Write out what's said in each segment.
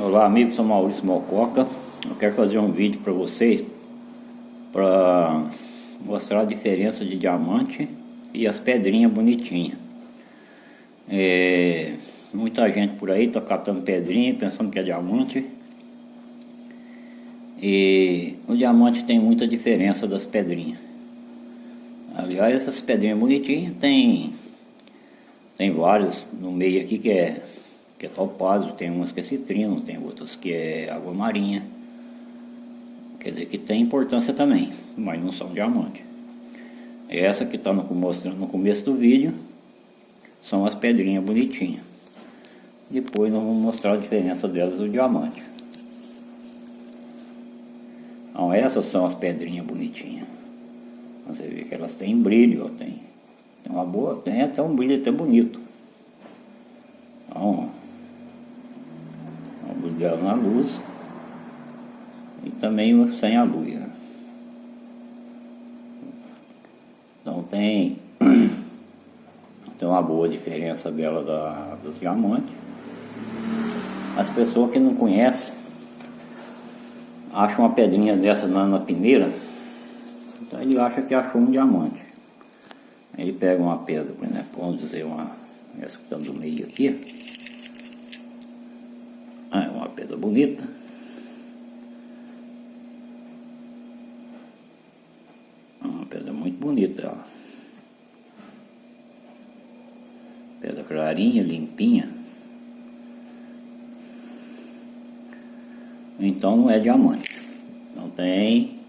Olá amigos, sou Maurício Mococa Eu quero fazer um vídeo para vocês para mostrar a diferença de diamante e as pedrinhas bonitinhas. É, Muita gente por aí está catando pedrinha pensando que é diamante. E o diamante tem muita diferença das pedrinhas. Aliás, essas pedrinhas bonitinhas tem, tem várias no meio aqui que é que é topázio, tem umas que é citrino, tem outras que é água marinha. Quer dizer que tem importância também, mas não são diamante. Essa que está mostrando no começo do vídeo são as pedrinhas bonitinhas. Depois nós vamos mostrar a diferença delas do diamante. Então essas são as pedrinhas bonitinhas. Você vê que elas têm brilho, tem, tem uma boa, tem até um brilho até bonito. Então, dela na luz e também sem a luz. Né? Então tem, tem uma boa diferença dela da, dos diamantes. As pessoas que não conhecem acham uma pedrinha dessa na, na peneira, então ele acha que achou um diamante. Ele pega uma pedra, por exemplo, vamos dizer uma, essa que está do meio aqui, ah, é uma pedra bonita. Uma pedra muito bonita, ó. Pedra clarinha, limpinha. Então não é diamante. Não tem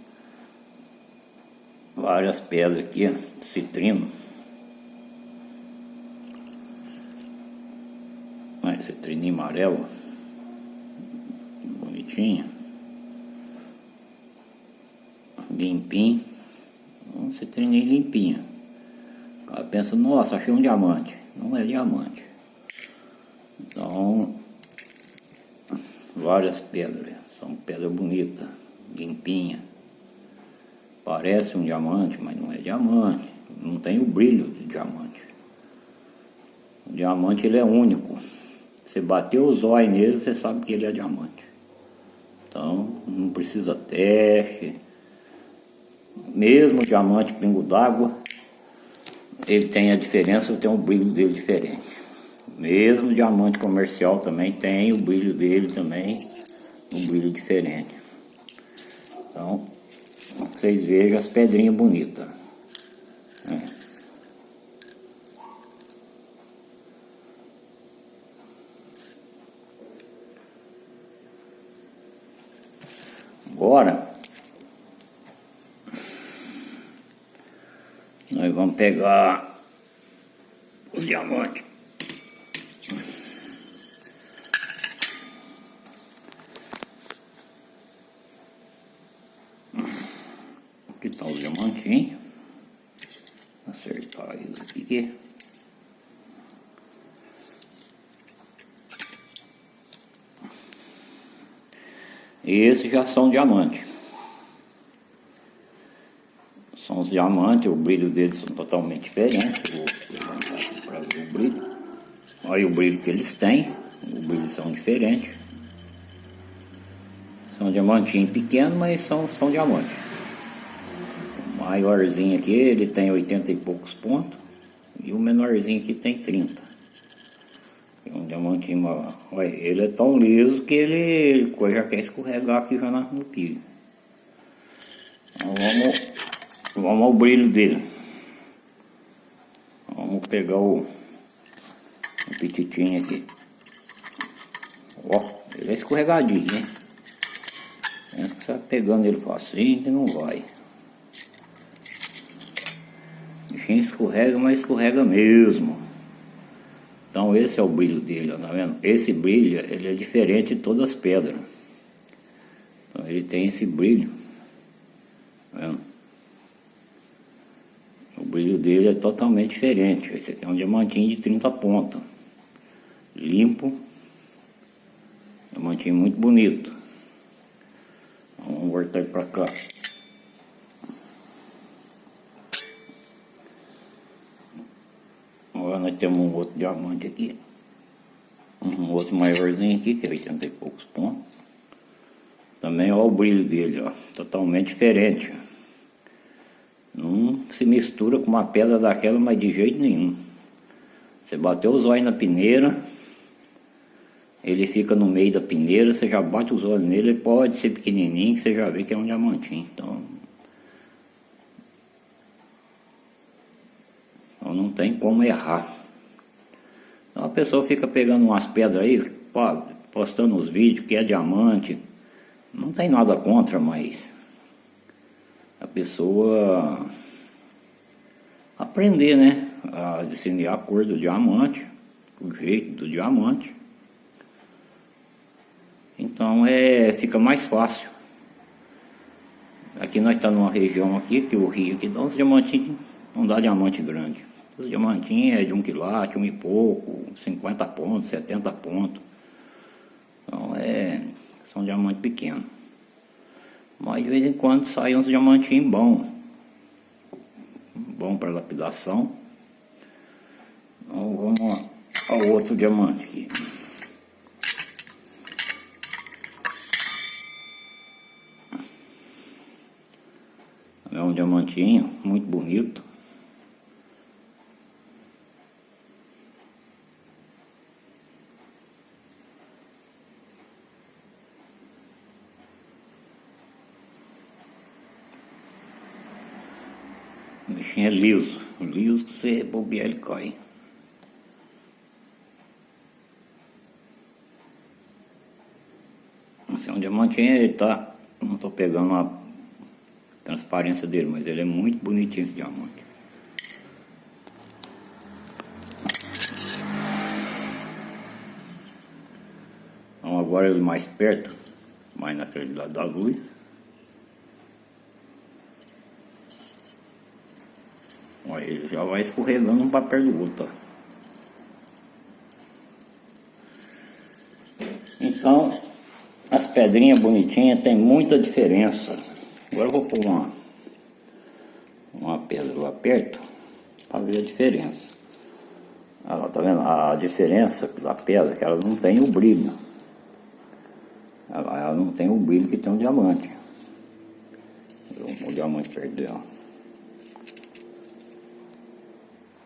várias pedras aqui, citrino. Ah, citrino amarelo bonitinho. Limpinho. Você treinei limpinho. O cara pensa, nossa, achei um diamante. Não é diamante. Então, várias pedras. São pedras bonitas, limpinha. Parece um diamante, mas não é diamante. Não tem o brilho de diamante. O diamante ele é único. Você bateu os olhos nele, você sabe que ele é diamante. Então não precisa teste. Mesmo o diamante pingo d'água, ele tem a diferença, tem um brilho dele diferente. Mesmo o diamante comercial também tem o brilho dele também, um brilho diferente. Então, vocês vejam as pedrinhas bonitas. Agora, nós vamos pegar os diamantes. Aqui está o diamantinho. Acertar eles aqui. E esses já são diamantes. São os diamantes, o brilho deles são totalmente diferentes. Vou levantar aqui para ver o brilho. Olha o brilho que eles têm. Os brilhos são diferentes. São diamantinhos pequenos, mas são, são diamantes. O maiorzinho aqui, ele tem 80 e poucos pontos. E o menorzinho aqui tem 30 um diamantinho, olha, ele é tão liso que ele, já quer escorregar aqui já no pilho. Então vamos, vamos ao brilho dele. Vamos pegar o, o petitinho aqui. Ó, ele é escorregadinho, né? Pensa que você vai pegando ele facinho que não vai. O bichinho escorrega, mas escorrega mesmo. Então esse é o brilho dele, ó, tá vendo? Esse brilho, ele é diferente de todas as pedras. Então ele tem esse brilho, tá vendo? O brilho dele é totalmente diferente. Esse aqui é um diamantinho de 30 pontos. Limpo. Diamantinho muito bonito. Vamos voltar para cá. Agora nós temos um outro diamante aqui. Um outro maiorzinho aqui, que é 80 e poucos pontos. Também olha o brilho dele, ó. Totalmente diferente. Não se mistura com uma pedra daquela, mas de jeito nenhum. Você bateu os olhos na peneira, ele fica no meio da peneira, você já bate os olhos nele, ele pode ser pequenininho, que você já vê que é um diamantinho. Então, então não tem como errar. Então a pessoa fica pegando umas pedras aí, postando os vídeos que é diamante. Não tem nada contra, mas a pessoa aprender, né? A discernir a cor do diamante, o jeito do diamante. Então é, fica mais fácil. Aqui nós estamos numa região aqui, que o rio aqui dá uns diamantinhos, não dá diamante grande. Os diamantinhos é de um quilate, um e pouco, 50 pontos, 70 pontos. Então é, são diamantes pequenos. Mas de vez em quando saem uns diamantinhos bons. Bom para lapidação. Então vamos ao outro diamante aqui. É um diamantinho muito bonito. Bichinho é liso. Liso que você bobear ele cai. Esse é um diamantinho, ele tá. Não tô pegando a transparência dele, mas ele é muito bonitinho esse diamante. Então agora ele mais perto, mais naquele lado da luz. Olha, ele já vai escorregando um papel do outro. Então, as pedrinhas bonitinhas tem muita diferença. Agora eu vou pôr uma, uma pedra lá perto para ver a diferença. Ela, tá vendo? A diferença da pedra é que ela não tem o brilho. Ela, ela não tem o brilho que tem um diamante. O diamante perto dela.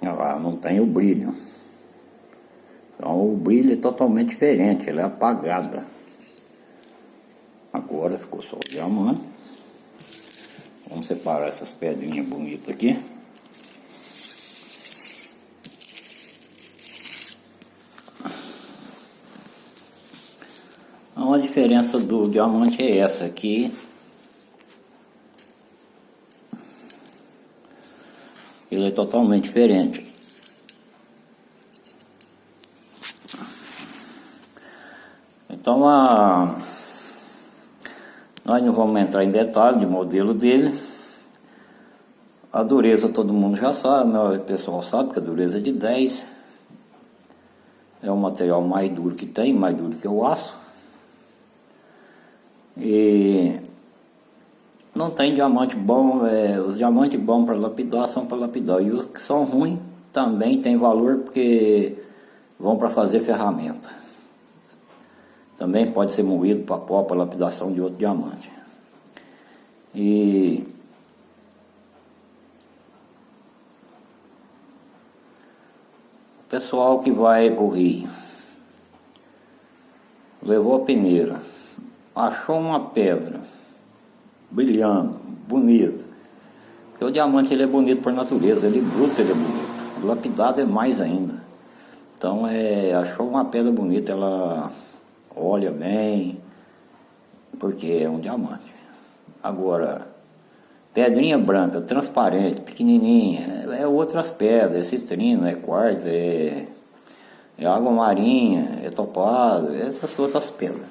Ela não tem o brilho. Então o brilho é totalmente diferente, ela é apagada. Agora ficou só o diamante. Vamos separar essas pedrinhas bonitas aqui. Então a diferença do diamante é essa aqui. Ele é totalmente diferente. Então a nós não vamos entrar em detalhe de modelo dele. A dureza todo mundo já sabe, o pessoal sabe que a dureza é de 10. É o material mais duro que tem, mais duro que o aço. E não tem diamante bom, é, os diamantes bons para lapidar são para lapidar. E os que são ruins também tem valor porque vão para fazer ferramenta. Também pode ser moído para pó, para lapidação de outro diamante. E o pessoal que vai para o rio levou a peneira, achou uma pedra brilhando, bonita. Porque o diamante ele é bonito por natureza, ele bruto ele é bonito. Lapidado é mais ainda. Então é, achou uma pedra bonita, ela olha bem, porque é um diamante. Agora, pedrinha branca, transparente, pequenininha, é, outras pedras, é citrino, é quartzo, é, é água marinha, é topado, essas outras pedras.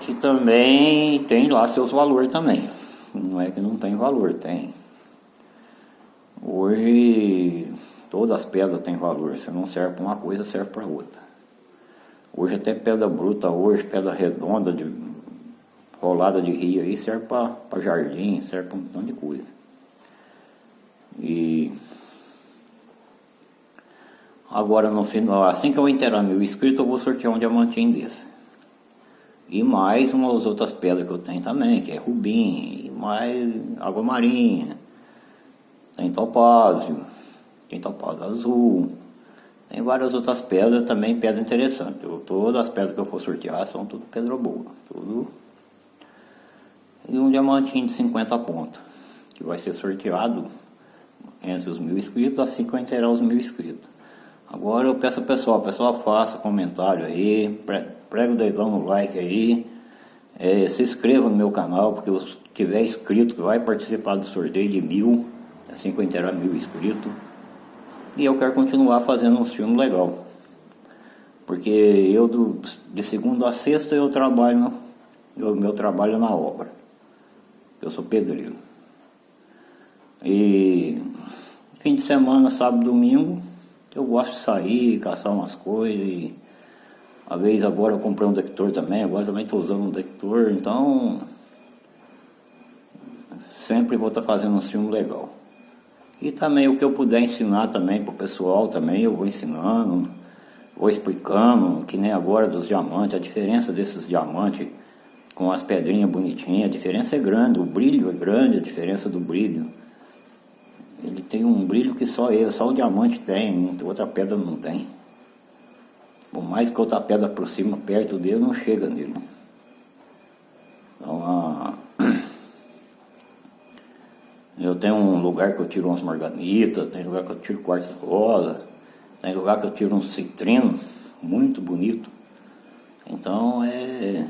Que também tem lá seus valores também. Não é que não tem valor, tem. Hoje todas as pedras têm valor, se não serve para uma coisa, serve para outra. Hoje até pedra bruta, hoje pedra redonda, de, rolada de rio aí, serve para jardim, serve para um montão de coisa. E Agora no final, assim que eu inteirar mil inscritos, eu vou sortear um diamantinho desse. E mais umas outras pedras que eu tenho também, que é rubim, e mais água marinha, tem topázio, tem topázio azul, tem várias outras pedras também, pedra interessante. Eu, todas as pedras que eu for sortear são tudo pedra boa, tudo. E um diamantinho de 50 pontos, que vai ser sorteado entre os mil inscritos, assim que eu inteirar os mil inscritos. Agora eu peço ao pessoal, pessoal faça comentário aí, prega o dedão no like aí, é, se inscreva no meu canal, porque se tiver inscrito que vai participar do sorteio de mil, assim que eu inteirar mil inscritos. E eu quero continuar fazendo uns filmes legal. Porque eu do, de segunda a sexta eu trabalho, o meu trabalho é na obra. Eu sou pedreiro. E fim de semana, sábado, domingo, eu gosto de sair, caçar umas coisas e a vez agora eu comprei um detector também, agora também estou usando um detector, então sempre vou estar tá fazendo um filme legal. E também o que eu puder ensinar também para o pessoal também, eu vou ensinando, vou explicando, que nem agora dos diamantes, a diferença desses diamantes com as pedrinhas bonitinhas, a diferença é grande, o brilho é grande, a diferença do brilho. Ele tem um brilho que só ele, só o diamante tem, outra pedra não tem. Por mais que outra pedra por cima, perto dele, não chega nele. Então, eu tenho um lugar que eu tiro umas marganitas, tem lugar que eu tiro quartzo rosa, tem lugar que eu tiro um citrino, muito bonito. Então, é...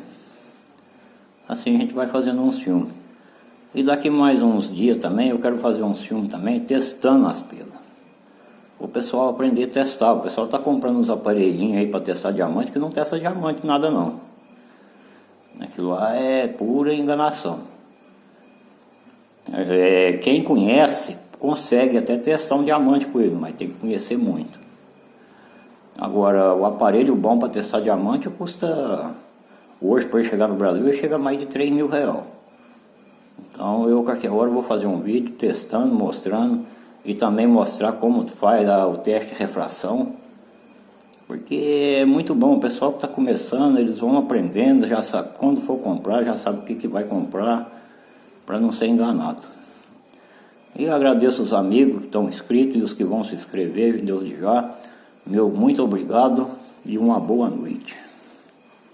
Assim a gente vai fazendo uns filmes. E daqui mais uns dias também eu quero fazer um filme também testando as pedras. O pessoal aprender a testar. O pessoal está comprando uns aparelhinhos aí para testar diamante que não testa diamante nada não. Aquilo lá é pura enganação. É, quem conhece consegue até testar um diamante com ele, mas tem que conhecer muito. Agora, o aparelho bom para testar diamante custa, hoje para chegar no Brasil, chega a mais de 3 mil reais. Então eu qualquer hora vou fazer um vídeo testando, mostrando e também mostrar como faz o teste de refração. Porque é muito bom, o pessoal que está começando, eles vão aprendendo, já sabe, quando for comprar, já sabe o que, que vai comprar, para não ser enganado. E agradeço os amigos que estão inscritos e os que vão se inscrever, Deus de já. Meu muito obrigado e uma boa noite.